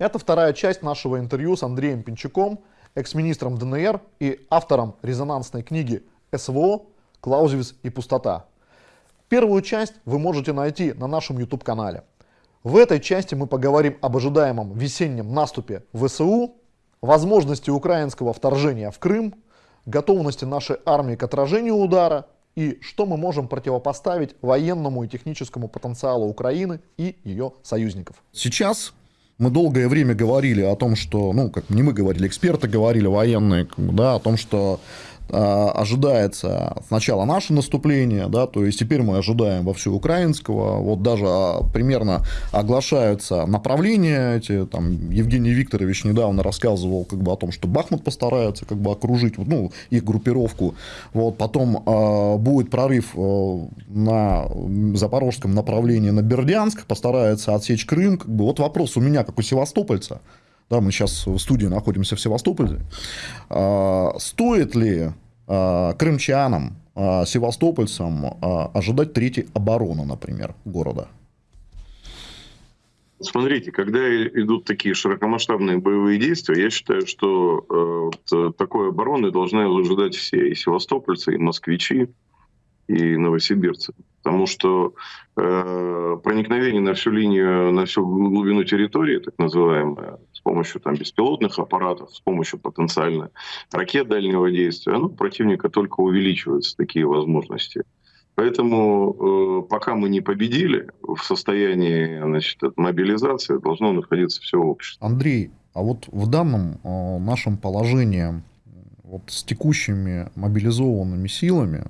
Это вторая часть нашего интервью с Андреем Пинчуком, экс-министром ДНР и автором резонансной книги СВО «Клаузевиц и пустота». Первую часть вы можете найти на нашем YouTube-канале. В этой части мы поговорим об ожидаемом весеннем наступе ВСУ, возможности украинского вторжения в Крым, готовности нашей армии к отражению удара и что мы можем противопоставить военному и техническому потенциалу Украины и ее союзников. Сейчас мы долгое время говорили о том, что, ну, как не мы говорили, эксперты говорили, военные, да, о том, что ожидается сначала наше наступление, да, то есть теперь мы ожидаем во всю украинского, вот даже а, примерно оглашаются направления эти, там Евгений Викторович недавно рассказывал как бы о том, что Бахмут постарается как бы окружить, ну, их группировку, вот, потом э, будет прорыв э, на запорожском направлении на Бердянск, постарается отсечь Крым, как бы, вот вопрос у меня, как у севастопольца, да, мы сейчас в студии находимся в Севастополе. А, стоит ли а, крымчанам, а, севастопольцам ожидать третьей обороны, например, города? Смотрите, когда идут такие широкомасштабные боевые действия, я считаю, что э, вот такой обороны должны ожидать все, и севастопольцы, и москвичи, и новосибирцы. Потому что э, проникновение на всю линию, на всю глубину территории, так называемое, с помощью там, беспилотных аппаратов, с помощью потенциально ракет дальнего действия, ну, противника только увеличиваются такие возможности. Поэтому э, пока мы не победили в состоянии значит, мобилизации, должно находиться все общество. Андрей, а вот в данном э, нашем положении вот с текущими мобилизованными силами,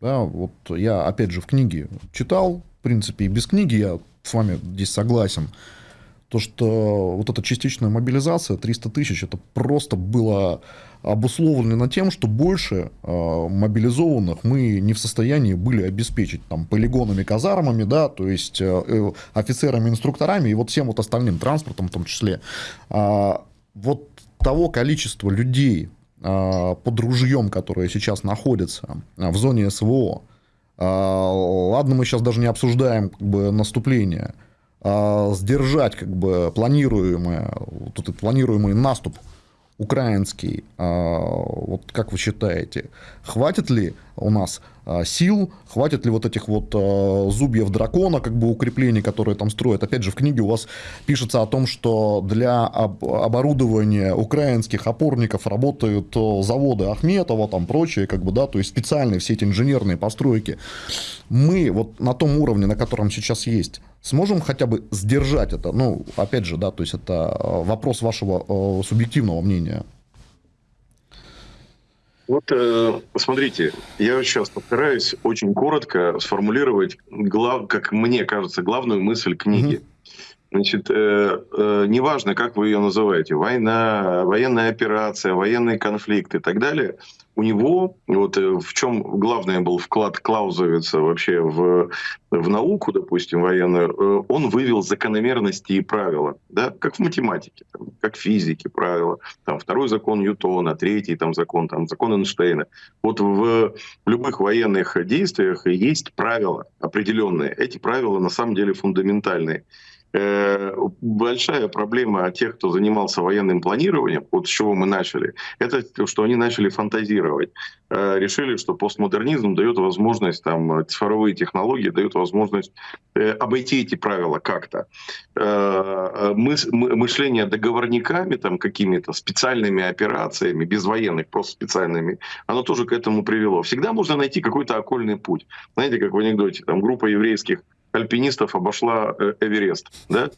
да, вот я, опять же, в книге читал, в принципе, и без книги я с вами здесь согласен, то, что вот эта частичная мобилизация, 300 тысяч, это просто было обусловлено тем, что больше э, мобилизованных мы не в состоянии были обеспечить там полигонами, казармами, да, то есть э, э офицерами, инструкторами и вот всем вот остальным транспортом в том числе. А, вот того количества людей, под ружьем, которые сейчас находятся а, в зоне СВО. А, ладно, мы сейчас даже не обсуждаем как бы, наступление, сдержать как бы планируемое, вот этот планируемый наступ украинский, вот как вы считаете, хватит ли у нас а, сил, хватит ли вот этих вот а, зубьев дракона, как бы укреплений, которые там строят. Опять же, в книге у вас пишется о том, что для оборудования украинских опорников работают заводы Ахметова, там прочие, как бы, да, то есть специальные все эти инженерные постройки. Мы вот на том уровне, на котором сейчас есть, сможем хотя бы сдержать это? Ну, опять же, да, то есть это вопрос вашего субъективного мнения. Вот э, смотрите, я сейчас постараюсь очень коротко сформулировать, глав, как мне кажется, главную мысль книги. Mm-hmm. Значит, э, э, неважно, как вы ее называете, война, военная операция, военный конфликт и так далее, у него, вот э, в чем главный был вклад Клаузовица вообще в, в науку, допустим, военную, э, он вывел закономерности и правила, да, как в математике, там, как в физике правила, там второй закон Ньютона, третий там закон, там закон Эйнштейна. Вот в любых военных действиях есть правила определенные. Эти правила на самом деле фундаментальные. Э, большая проблема тех, кто занимался военным планированием, вот с чего мы начали, это что они начали фантазировать. Э, решили, что постмодернизм дает возможность, там, цифровые технологии дают возможность э, обойти эти правила как-то. Мышление договорниками, там, какими-то специальными операциями, без военных, просто специальными, оно тоже к этому привело. Всегда можно найти какой-то окольный путь. Знаете, как в анекдоте, там группа еврейских альпинистов обошла э, Эверест. Да?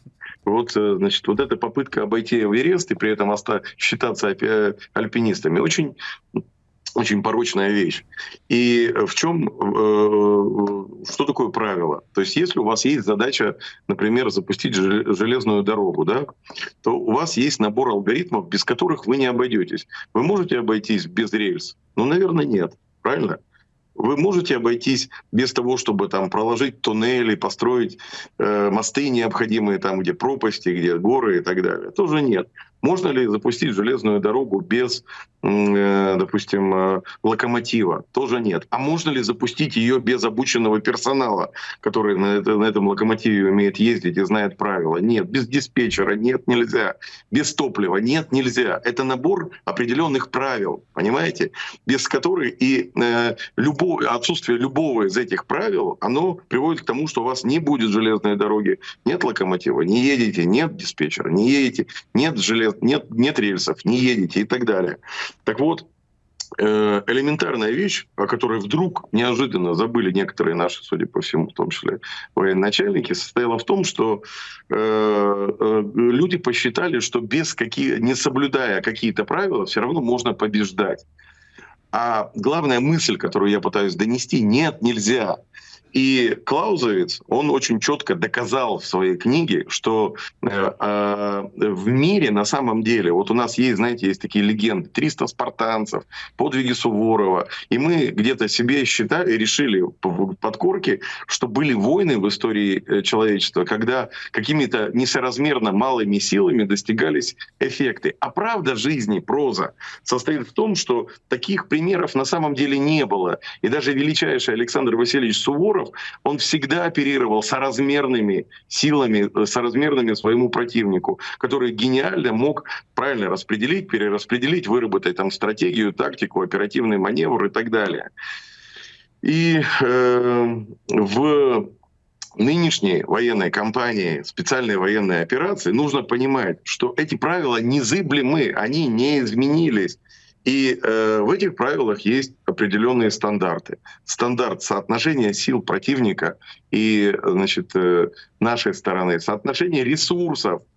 Вот, э, значит, вот эта попытка обойти Эверест и при этом считаться э, альпинистами очень очень порочная вещь. И в чем, что такое правило? То есть если у вас есть задача, например, запустить железную дорогу, да, то у вас есть набор алгоритмов, без которых вы не обойдетесь. Вы можете обойтись без рельс? Ну, наверное, нет. Правильно? Вы можете обойтись без того, чтобы там проложить туннели, построить э, мосты необходимые там, где пропасти, где горы и так далее. Тоже нет. Можно ли запустить железную дорогу без, э, допустим, э, локомотива? Тоже нет. А можно ли запустить ее без обученного персонала, который на, это, на этом локомотиве умеет ездить и знает правила? Нет. Без диспетчера? Нет, нельзя. Без топлива? Нет, нельзя. Это набор определенных правил, понимаете? Без которых и э, любое, отсутствие любого из этих правил, оно приводит к тому, что у вас не будет железной дороги, нет локомотива, не едете, нет диспетчера, не едете, нет желез, нет, нет рельсов, не едете и так далее. Так вот, э, элементарная вещь, о которой вдруг неожиданно забыли некоторые наши, судя по всему, в том числе военачальники, состояла в том, что э, э, люди посчитали, что без какие, не соблюдая какие-то правила, все равно можно побеждать. А главная мысль, которую я пытаюсь донести, нет, нельзя. И Клаузовец, он очень четко доказал в своей книге, что э, э, в мире на самом деле, вот у нас есть, знаете, есть такие легенды, 300 спартанцев, подвиги Суворова, и мы где-то себе считали, решили в подкорке, что были войны в истории э, человечества, когда какими-то несоразмерно малыми силами достигались эффекты. А правда жизни, проза, состоит в том, что таких примеров на самом деле не было. И даже величайший Александр Васильевич Суворов, переговоров, он всегда оперировал соразмерными силами, э, соразмерными своему противнику, который гениально мог правильно распределить, перераспределить, выработать там стратегию, тактику, оперативный маневр и так далее. И э, в нынешней военной кампании, специальной военной операции, нужно понимать, что эти правила незыблемы, они не изменились. И э, в этих правилах есть определенные стандарты. Стандарт соотношения сил противника и значит, э, нашей стороны, соотношение ресурсов Э,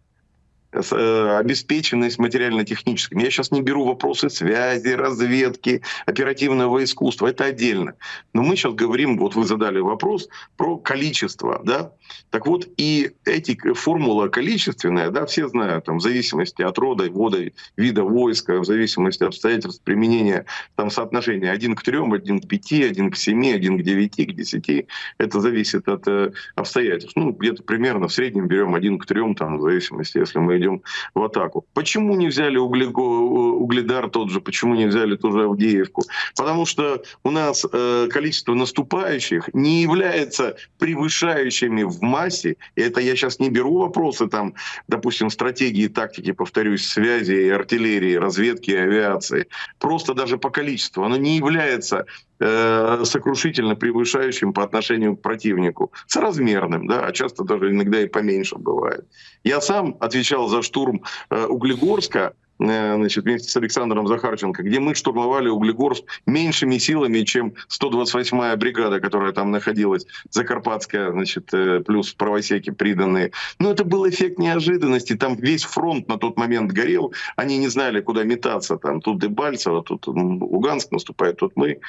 обеспеченность материально-техническим. Я сейчас не беру вопросы связи, разведки, оперативного искусства, это отдельно. Но мы сейчас говорим, вот вы задали вопрос про количество, да? Так вот, и эти формула количественная, да, все знают, там, в зависимости от рода, вода, вида войска, в зависимости от обстоятельств применения, там, соотношение 1 к 3, 1 к 5, 1 к 7, 1 к 9, к 10, это зависит от э, обстоятельств. Ну, где-то примерно в среднем берем 1 к 3, там, в зависимости, если мы идем в атаку. Почему не взяли углего, угледар тот же, почему не взяли ту же Авдеевку? Потому что у нас э, количество наступающих не является превышающими в массе. И это я сейчас не беру вопросы, там, допустим, стратегии, тактики, повторюсь, связи, артиллерии, разведки, авиации. Просто даже по количеству. Оно не является э, сокрушительно превышающим по отношению к противнику, соразмерным, да, а часто даже иногда и поменьше бывает. Я сам отвечал за штурм э, Углегорска, э, значит, вместе с Александром Захарченко, где мы штурмовали Углегорск меньшими силами, чем 128-я бригада, которая там находилась, Закарпатская, значит, плюс правосеки приданные. Но это был эффект неожиданности. Там весь фронт на тот момент горел. Они не знали, куда метаться. Там тут Дебальцево, тут Луганск наступает, тут мы.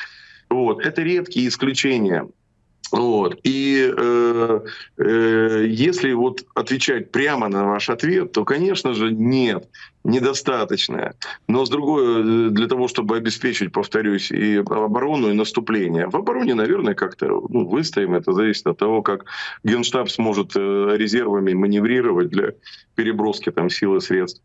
Вот. Это редкие исключения. Вот. И э, э, если вот отвечать прямо на ваш ответ, то, конечно же, нет, недостаточно. Но с другой, для того, чтобы обеспечить, повторюсь, и оборону, и наступление. В обороне, наверное, как-то ну, выстоим. Это зависит от того, как Генштаб сможет э, резервами маневрировать для переброски там, сил и средств.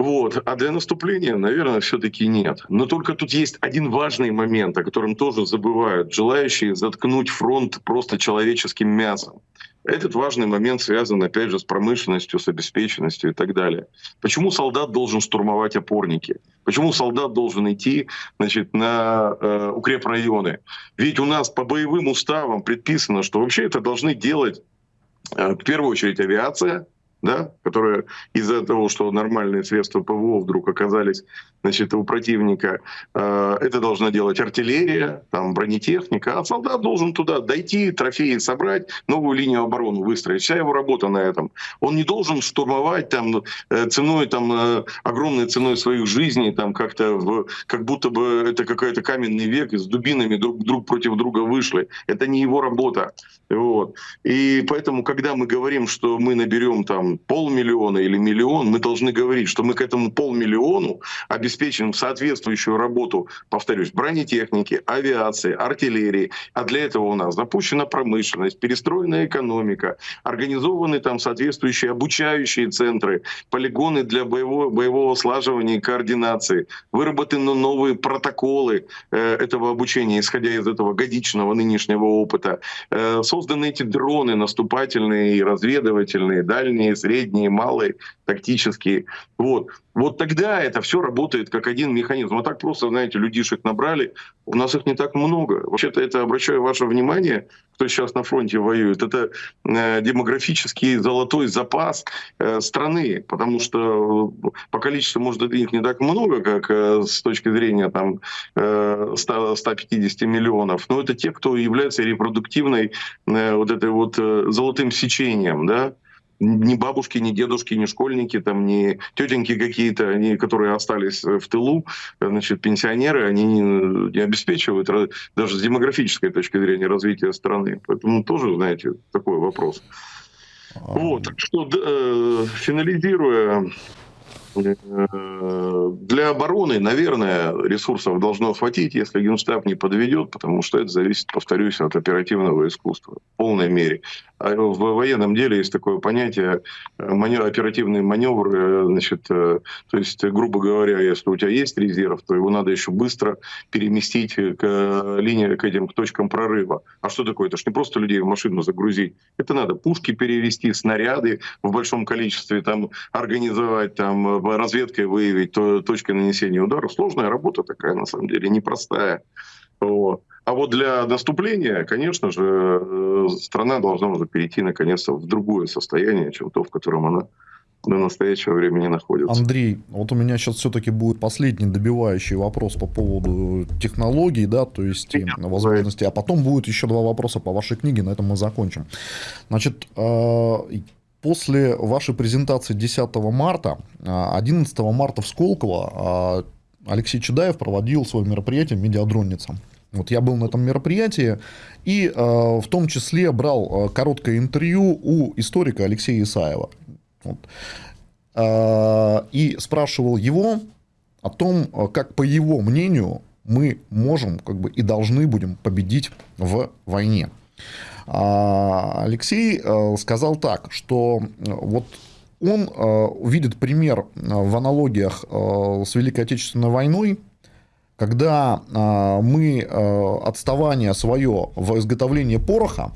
Вот. А для наступления, наверное, все-таки нет. Но только тут есть один важный момент, о котором тоже забывают. Желающие заткнуть фронт просто человеческим мясом. Этот важный момент связан, опять же, с промышленностью, с обеспеченностью и так далее. Почему солдат должен штурмовать опорники? Почему солдат должен идти значит, на э, укрепрайоны? Ведь у нас по боевым уставам предписано, что вообще это должны делать э, в первую очередь авиация, да, которые из-за того, что нормальные средства ПВО вдруг оказались значит, у противника, э, это должна делать артиллерия, там, бронетехника, а солдат должен туда дойти, трофеи собрать, новую линию обороны выстроить. Вся его работа на этом. Он не должен штурмовать там, э, ценой, там, э, огромной ценой своих жизней, там, как-то в, как будто бы это какой-то каменный век, и с дубинами друг, друг против друга вышли. Это не его работа. Вот. И поэтому, когда мы говорим, что мы наберем там полмиллиона или миллион, мы должны говорить, что мы к этому полмиллиону обеспечим соответствующую работу, повторюсь, бронетехники, авиации, артиллерии. А для этого у нас запущена промышленность, перестроена экономика, организованы там соответствующие обучающие центры, полигоны для боевого, боевого слаживания и координации, выработаны новые протоколы э, этого обучения, исходя из этого годичного нынешнего опыта, э, созданы эти дроны наступательные и разведывательные, дальние, средние, малые, тактические. Вот. Вот тогда это все работает как один механизм. А так просто, знаете, людишек набрали, у нас их не так много. Вообще-то это, обращаю ваше внимание, кто сейчас на фронте воюет, это э, демографический золотой запас э, страны, потому что э, по количеству, может, их не так много, как э, с точки зрения там, э, 100, 150 миллионов, но это те, кто является репродуктивной э, вот этой вот э, золотым сечением, да, ни бабушки, ни дедушки, ни школьники, там, ни тетеньки какие-то, они, которые остались в тылу, значит, пенсионеры, они не, не обеспечивают даже с демографической точки зрения развития страны. Поэтому тоже, знаете, такой вопрос. Вот, так что, э, финализируя Э, для обороны, наверное, ресурсов должно хватить, если Генштаб не подведет, потому что это зависит, повторюсь, от оперативного искусства в полной мере. А в военном деле есть такое понятие э, манев, оперативный маневр. Э, значит, то есть, грубо говоря, если у тебя есть резерв, то его надо еще быстро переместить к линии, к этим к точкам прорыва. А что такое? Это же не просто людей в машину загрузить. Это надо пушки перевести, снаряды в большом количестве там организовать, там разведкой выявить то, точкой нанесения удара. Сложная работа такая, на самом деле, непростая. Вот. А вот для наступления, конечно же, э, страна должна уже перейти наконец-то в другое состояние, чем то, в котором она до настоящего времени находится. Андрей, вот у меня сейчас все-таки будет последний добивающий вопрос по поводу технологий, да, то есть и возможностей, а потом будет еще два вопроса по вашей книге, на этом мы закончим. Значит, э, После вашей презентации 10 марта, 11 а, марта в Сколково а, Алексей Чедаев проводил свое мероприятие «Медиадронница». Вот я был на этом мероприятии и э, в том числе брал короткое интервью у историка Алексея Исаева. Вот. Э, и спрашивал его о том, как по его мнению мы можем как бы, и должны будем победить в войне. А, Алексей э, сказал так, что э, вот он э, видит пример в аналогиях с Великой Отечественной войной, когда мы отставание свое в изготовлении пороха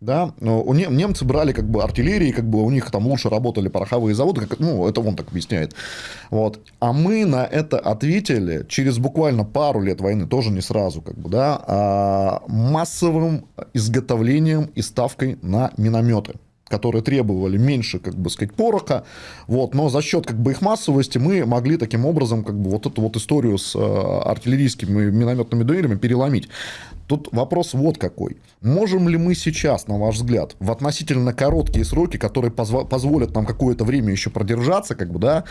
да, у немцы брали как бы артиллерии, как бы у них там лучше работали пороховые заводы, как, ну, это он так объясняет. Вот. А мы на это ответили через буквально пару лет войны, тоже не сразу, как бы, да, массовым изготовлением и ставкой на минометы которые требовали меньше, как бы сказать, пороха, вот, но за счет как бы их массовости мы могли таким образом как бы вот эту вот историю с э, артиллерийскими минометными дуэлями переломить. Тут вопрос вот какой. Можем ли мы сейчас, на ваш взгляд, в относительно короткие сроки, которые позволят нам какое-то время еще продержаться, как бы, да,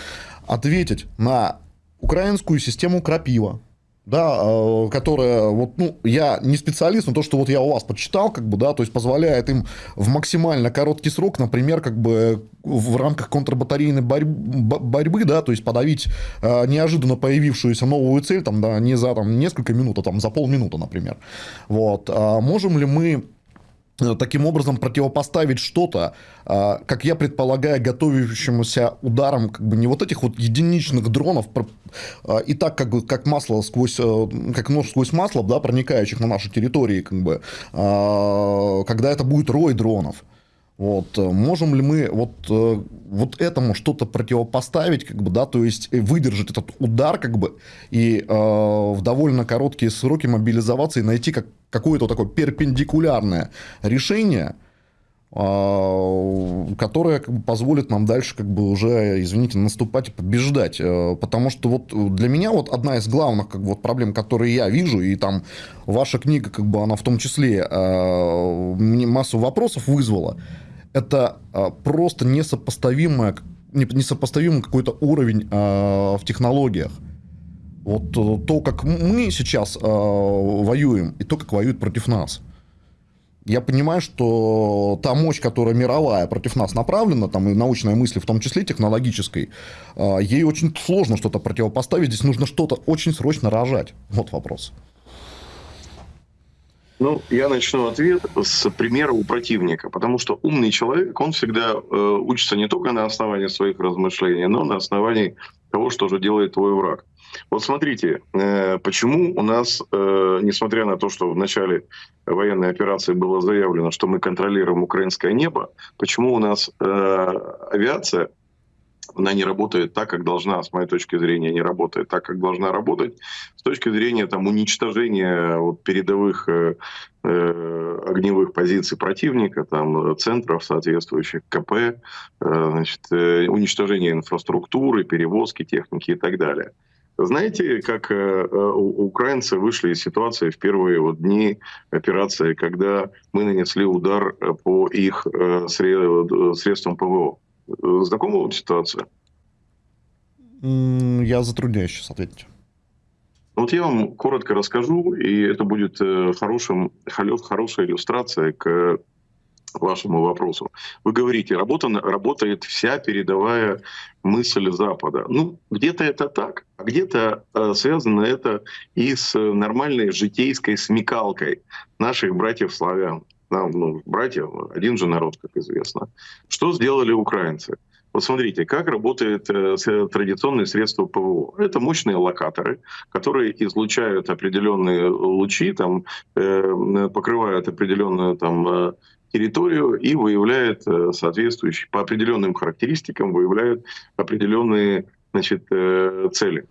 ответить на украинскую систему крапива, да, э, которая, вот, ну, я не специалист, но то, что вот я у вас почитал, как бы, да, то есть позволяет им в максимально короткий срок, например, как бы в рамках контрбатарейной борьбы, борьбы да, то есть подавить э, неожиданно появившуюся новую цель, там, да, не за там, несколько минут, а там за полминуты, например. Вот. А можем ли мы таким образом противопоставить что-то, а, как я предполагаю, готовящемуся ударом как бы не вот этих вот единичных дронов, а, и так как бы как масло сквозь, э, как нож сквозь масло, да, проникающих на наши территории, как бы, когда это будет рой дронов. Вот, э, можем ли мы вот, э, вот этому что-то противопоставить, как бы, да, то есть выдержать этот удар, как бы, и э, в довольно короткие сроки мобилизоваться и найти как, какое-то такое перпендикулярное решение, э, которое как бы, позволит нам дальше, как бы, уже, извините, наступать и побеждать. Э, потому что вот для меня вот одна из главных как бы, вот, проблем, которые я вижу, и там ваша книга, как бы, она в том числе э, мне массу вопросов вызвала, это а, просто несопоставимое, несопоставимый какой-то уровень а, в технологиях. Вот э, то, как мы сейчас э, воюем, и то, как воюют против нас. Я понимаю, что та мощь, которая мировая против нас направлена, там и научная мысль, в том числе технологической, а, ей очень сложно что-то противопоставить. Здесь нужно что-то очень срочно рожать. Вот вопрос. Ну, я начну ответ с примера у противника, потому что умный человек, он всегда э, учится не только на основании своих размышлений, но на основании того, что же делает твой враг. Вот смотрите, э, почему у нас, э, несмотря на то, что в начале военной операции было заявлено, что мы контролируем украинское небо, почему у нас э, авиация она не работает так, как должна, с моей точки зрения, не работает так, как должна работать. С точки зрения там, уничтожения вот, передовых э, э, огневых позиций противника, там, центров соответствующих КП, э, значит, э, уничтожения инфраструктуры, перевозки техники и так далее. Знаете, как э, э украинцы вышли из ситуации в первые вот дни операции, когда мы нанесли удар по их средствам ПВО? Знакома вам ситуация? Я затрудняюсь сейчас ответить. Ну, вот я вам коротко расскажу, и это будет э, хорошим, хорошей иллюстрацией к вашему вопросу. Вы говорите, работа, работает вся передовая мысль Запада. Ну, где-то это так, а где-то э, связано это и с нормальной житейской смекалкой наших братьев-славян нам, ну, братья, один же народ, как известно. Что сделали украинцы? Вот смотрите, как работает э, традиционные средства ПВО. Это мощные локаторы, которые излучают определенные лучи, там, э, покрывают определенную там, э, территорию и выявляют э, соответствующие, по определенным характеристикам, выявляют определенные значит, э, цели.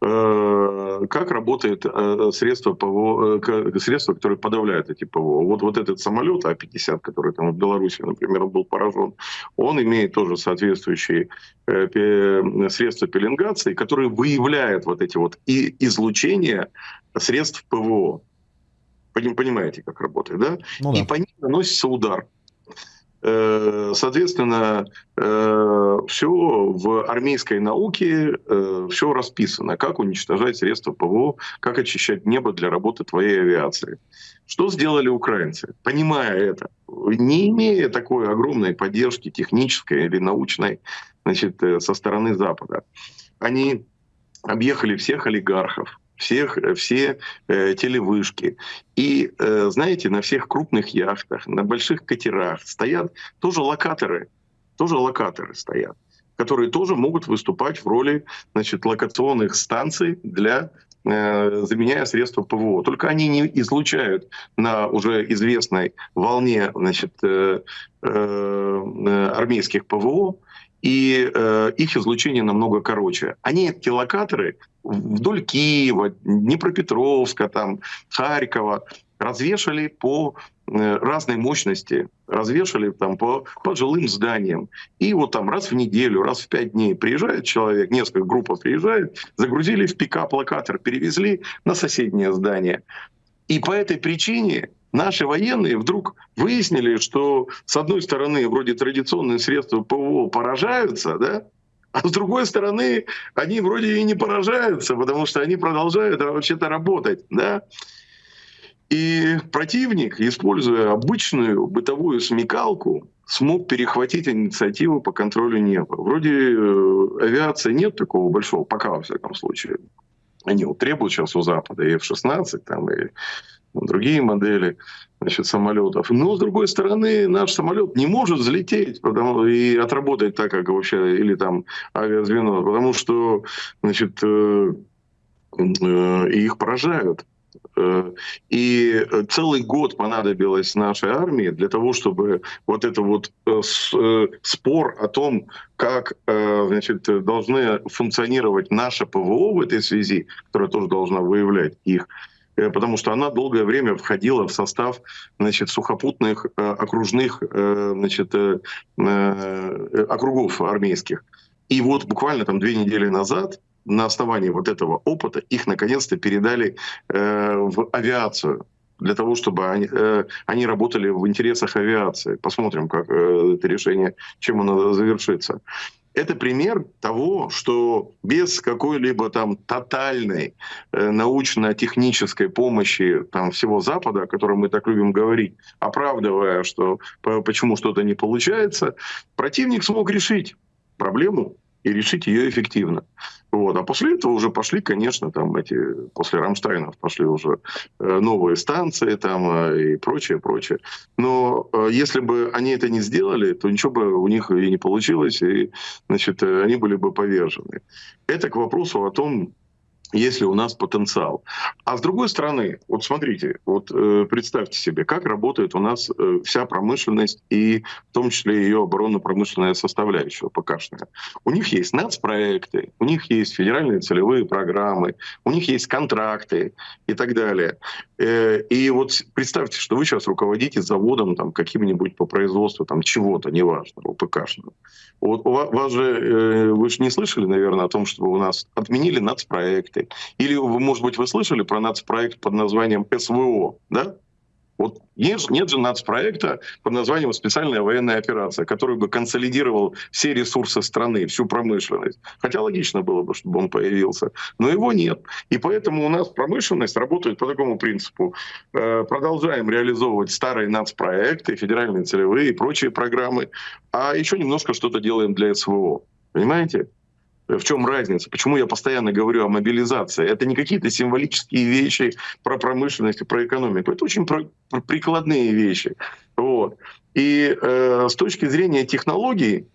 Э, как работает э, средство, ПВО, э, средство, которое подавляет эти ПВО. Вот, вот этот самолет А-50, который там в Беларуси, например, был поражен, он имеет тоже соответствующие средства пеленгации, которые выявляют вот эти вот и излучения средств ПВО. Понимаете, как работает, да? Ну, да. И по ним наносится удар. Э, соответственно, э, все в армейской науке, э, все расписано, как уничтожать средства ПВО, как очищать небо для работы твоей авиации. Что сделали украинцы? Понимая это, не имея такой огромной поддержки технической или научной значит, со стороны Запада, они объехали всех олигархов, всех, э, все э, телевышки. И, э, знаете, на всех крупных яхтах, на больших катерах стоят тоже локаторы, тоже локаторы стоят, которые тоже могут выступать в роли значит, локационных станций для э, заменяя средства ПВО. Только они не излучают на уже известной волне значит, э, э, армейских ПВО, и э, их излучение намного короче. Они, эти локаторы, вдоль Киева, Днепропетровска, там, Харькова развешали по э, разной мощности, развешали там по, по жилым зданиям. И вот там раз в неделю, раз в пять дней приезжает человек, несколько групп приезжает, загрузили в пикап локатор, перевезли на соседнее здание. И по этой причине наши военные вдруг выяснили, что с одной стороны вроде традиционные средства ПВО поражаются, да, а с другой стороны они вроде и не поражаются, потому что они продолжают вообще-то работать, да. И противник, используя обычную бытовую смекалку, смог перехватить инициативу по контролю неба. Вроде э, авиации нет такого большого, пока во всяком случае. Они вот требуют сейчас у Запада и F-16, там, и другие модели значит, самолетов. Но, с другой стороны, наш самолет не может взлететь потому, и отработать так, как вообще, или там авиазвено, потому что значит, э, э, их поражают. Э, и целый год понадобилось нашей армии для того, чтобы вот это вот спор о том, как значит, должны функционировать наше ПВО в этой связи, которая тоже должна выявлять их, Э, потому что она долгое время входила в состав значит, сухопутных э, окружных э, значит, округов армейских. И вот буквально там две недели назад на основании вот этого опыта их наконец-то передали в авиацию для того, чтобы они, они работали в интересах авиации. Посмотрим, как это решение, чем оно завершится. Это пример того, что без какой-либо там тотальной э, научно-технической помощи там всего Запада, о котором мы так любим говорить, оправдывая, что почему что-то не получается, противник смог решить проблему и решить ее эффективно. Вот. А после этого уже пошли, конечно, там эти, после Рамштайнов пошли уже э, новые станции там э, и прочее, прочее. Но э, если бы они это не сделали, то ничего бы у них и не получилось, и, значит, они были бы повержены. Это к вопросу о том, если у нас потенциал. А с другой стороны, вот смотрите, вот э, представьте себе, как работает у нас э, вся промышленность и в том числе ее оборонно-промышленная составляющая ПКшная. У них есть нацпроекты, у них есть федеральные целевые программы, у них есть контракты и так далее. Э, и вот представьте, что вы сейчас руководите заводом там каким-нибудь по производству там чего-то, неважно, ПКшного. Вот у вас, вас же, э, вы же не слышали, наверное, о том, что у нас отменили нацпроекты. Или, вы, может быть, вы слышали про нацпроект под названием СВО, да? Вот нет, нет же нацпроекта под названием «Специальная военная операция», который бы консолидировал все ресурсы страны, всю промышленность. Хотя логично было бы, чтобы он появился. Но его нет. И поэтому у нас промышленность работает по такому принципу. Э, продолжаем реализовывать старые нацпроекты, федеральные целевые и прочие программы, а еще немножко что-то делаем для СВО. Понимаете? В чем разница? Почему я постоянно говорю о мобилизации? Это не какие-то символические вещи про промышленность и про экономику. Это очень про, про прикладные вещи. Вот. И э, с точки зрения технологий,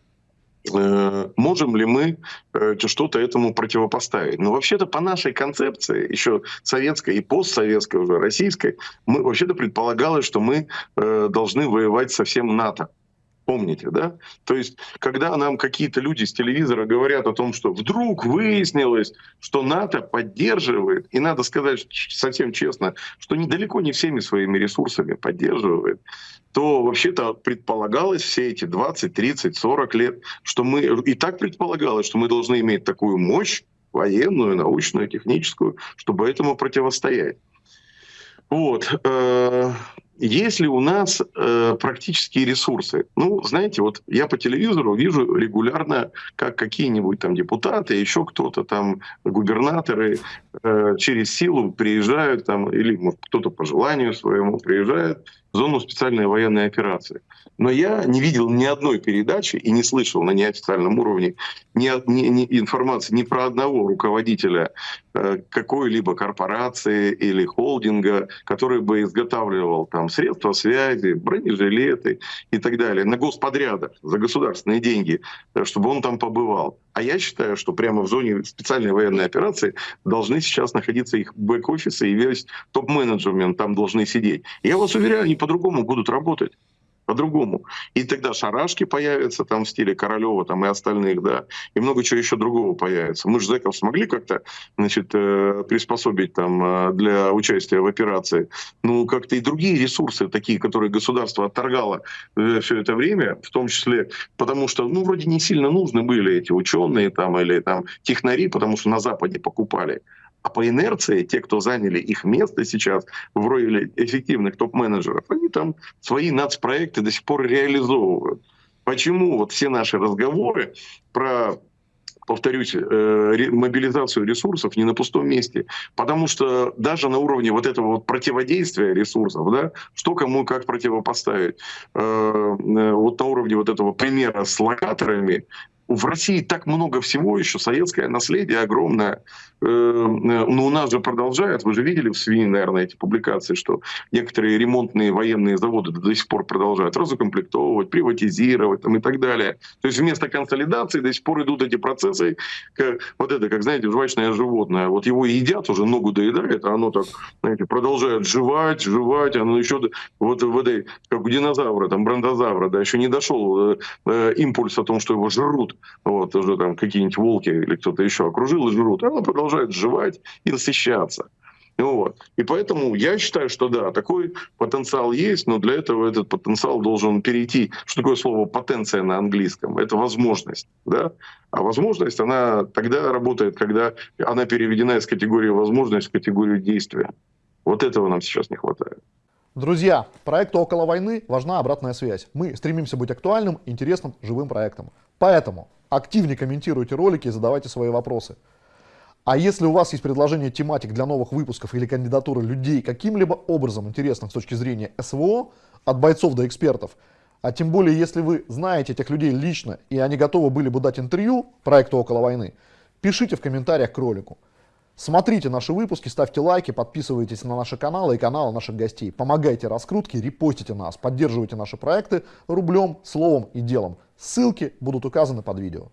э, можем ли мы э, что-то этому противопоставить. Но вообще-то по нашей концепции, еще советской и постсоветской уже российской, мы вообще-то предполагалось, что мы э, должны воевать со всем НАТО. Помните, да? То есть, когда нам какие-то люди с телевизора говорят о том, что вдруг выяснилось, что НАТО поддерживает, и надо сказать совсем честно, что недалеко не всеми своими ресурсами поддерживает, то вообще-то предполагалось все эти 20, 30, 40 лет, что мы и так предполагалось, что мы должны иметь такую мощь военную, научную, техническую, чтобы этому противостоять. Вот. Есть ли у нас э, практические ресурсы? Ну, знаете, вот я по телевизору вижу регулярно, как какие-нибудь там депутаты, еще кто-то там, губернаторы э, через силу приезжают там, или может, кто-то по желанию своему приезжает в зону специальной военной операции. Но я не видел ни одной передачи и не слышал на неофициальном уровне ни, ни, ни информации ни про одного руководителя э, какой-либо корпорации или холдинга, который бы изготавливал там средства связи, бронежилеты и так далее на господрядах за государственные деньги, э, чтобы он там побывал. А я считаю, что прямо в зоне специальной военной операции должны сейчас находиться их бэк-офисы и весь топ-менеджмент там должны сидеть. Я вас уверяю, они по-другому будут работать по-другому. И тогда шарашки появятся там в стиле Королева там, и остальных, да, и много чего еще другого появится. Мы же зэков смогли как-то значит, э, приспособить там э, для участия в операции. Ну, как-то и другие ресурсы, такие, которые государство отторгало э, все это время, в том числе потому что, ну, вроде не сильно нужны были эти ученые там или там технари, потому что на Западе покупали. А по инерции те, кто заняли их место сейчас в роли эффективных топ-менеджеров, они там свои нацпроекты до сих пор реализовывают. Почему вот все наши разговоры про повторюсь, э, мобилизацию ресурсов не на пустом месте. Потому что даже на уровне вот этого вот противодействия ресурсов, да, что кому как противопоставить, э, э, вот на уровне вот этого примера с локаторами, в России так много всего еще, советское наследие огромное. Э, но у нас же продолжают, вы же видели в СВИ, наверное, эти публикации, что некоторые ремонтные военные заводы до сих пор продолжают разукомплектовывать, приватизировать там, и так далее. То есть вместо консолидации до сих пор идут эти процессы, как, вот это, как, знаете, жвачное животное. Вот его едят, уже ногу доедает, а оно так, знаете, продолжает жевать, жевать, оно еще вот в этой, как у динозавра, там, бронтозавра, да, еще не дошел э, э, импульс о том, что его жрут вот, уже там какие-нибудь волки или кто-то еще окружил и жрут, она продолжает жевать и насыщаться. Вот. И поэтому я считаю, что да, такой потенциал есть, но для этого этот потенциал должен перейти. Что такое слово потенция на английском? Это возможность. Да? А возможность, она тогда работает, когда она переведена из категории возможность в категорию действия. Вот этого нам сейчас не хватает. Друзья, проекту «Около войны» важна обратная связь. Мы стремимся быть актуальным, интересным, живым проектом. Поэтому активнее комментируйте ролики и задавайте свои вопросы. А если у вас есть предложение тематик для новых выпусков или кандидатуры людей каким-либо образом интересных с точки зрения СВО, от бойцов до экспертов, а тем более если вы знаете этих людей лично и они готовы были бы дать интервью проекту «Около войны», пишите в комментариях к ролику. Смотрите наши выпуски, ставьте лайки, подписывайтесь на наши каналы и каналы наших гостей. Помогайте раскрутке, репостите нас, поддерживайте наши проекты рублем, словом и делом. Ссылки будут указаны под видео.